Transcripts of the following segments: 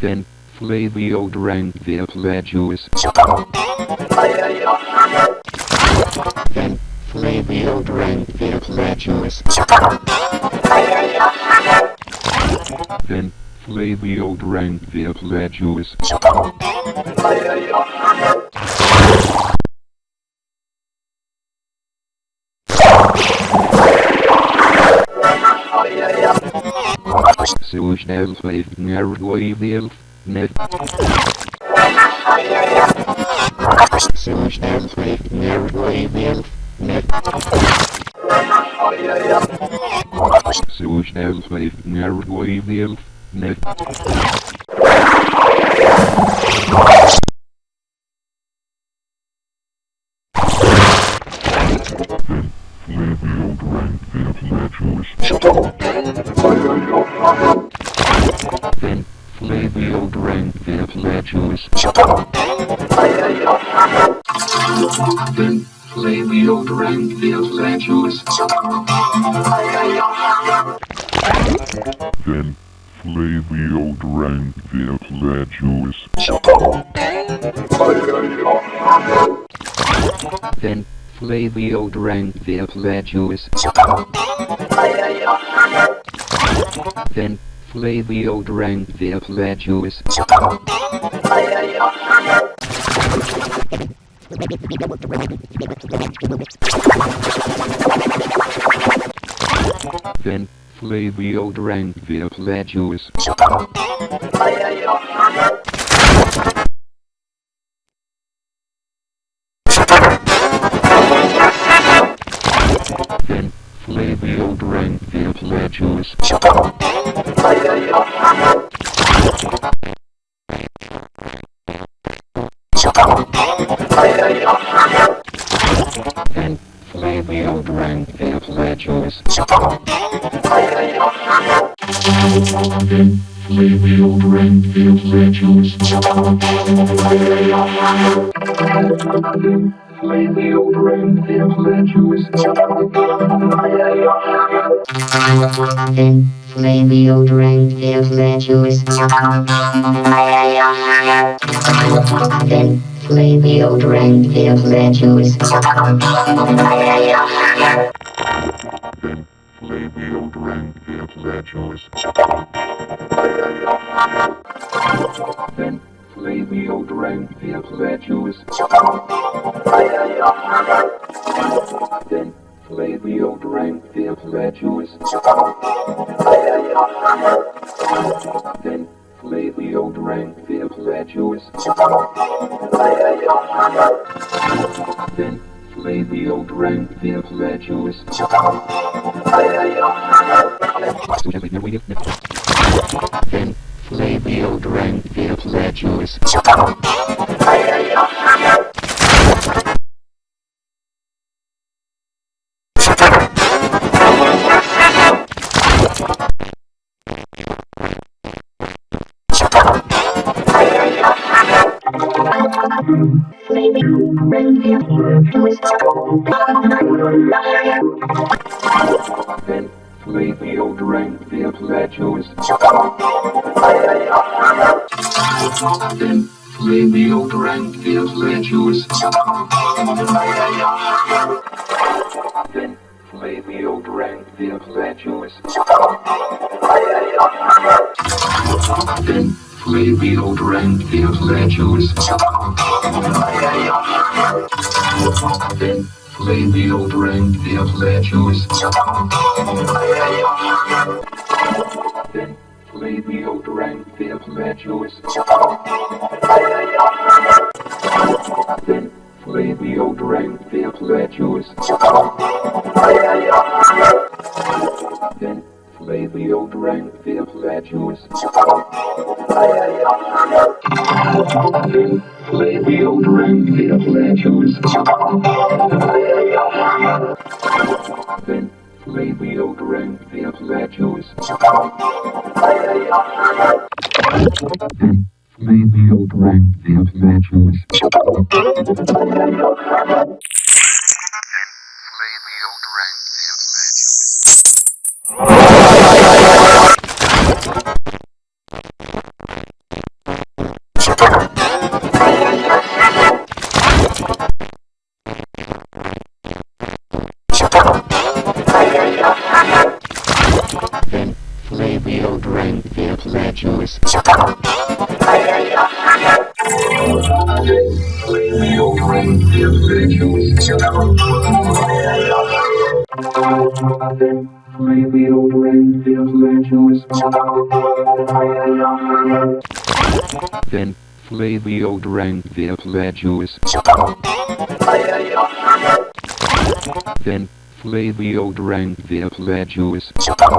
Then Flavio drank the apple juice. Then Flavio drank the apple juice. Then Flavio drank the apple juice. Służnęw w nerwoiwiów, net. Służnęw w nerwoiwiów, net. Służnęw w nerwoiwiów, net. Then play the old rank the choice. Then play the old rank the choice. Then play the old rank the choice. Then Flavio drank the juice. Then Flavio drank the apple juice. Then Flavio drank the juice. Play the old Flavio Grand Theft Legends. Flavio Grand Theft Legends. Flavio The old Legends. Flavio Grand Theft Legends play the old reindeer that you Then play the old reindeer that you Then play the old reindeer that Then play the old reindeer that you is Then Play the old rank the Plagius. Then, play the old rank the Plagius. Then, play the old rank the Plagius. Maybe you bring me a Then, play the old rank via plateaus. Then, play the old rank via plateaus. Then, play the old rank via plateaus. Then, play the old Renfield legends. Then play the old Renfield legends. Then play the old Renfield legends. Then play the old Renfield legends. Then play the old rank the legends. Play the old rank the legends. Then play the old rank the legends. Then play the old rank the legends. Then, Flavio drank the juice. Then, Flavio drank the apple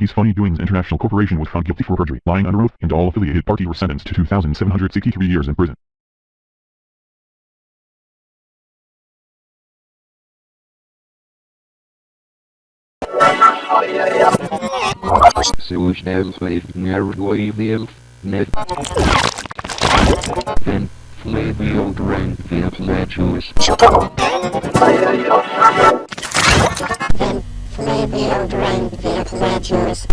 The Funny Doings International Corporation was found guilty for perjury, lying under oath, and all affiliated party were sentenced to 2,763 years in prison. So schnell Flav Nargoivil, Net. Then, Flavio the apple may be the Appalachians.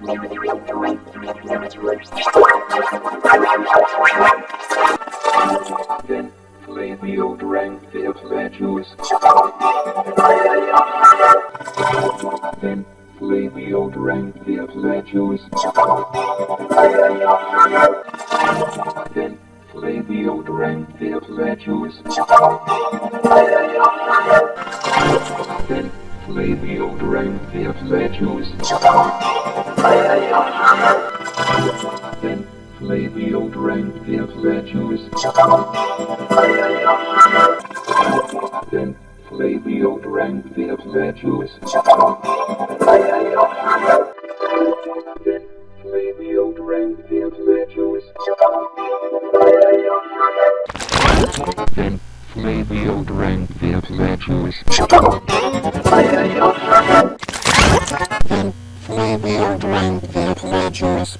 Maybe the Then, play the old rank, the Appalachians. Then play the their pledges Then play deodorant their pledges Then play deodorant their pledges Then play deodorant their pledges Maybe I'll drink that ledger's.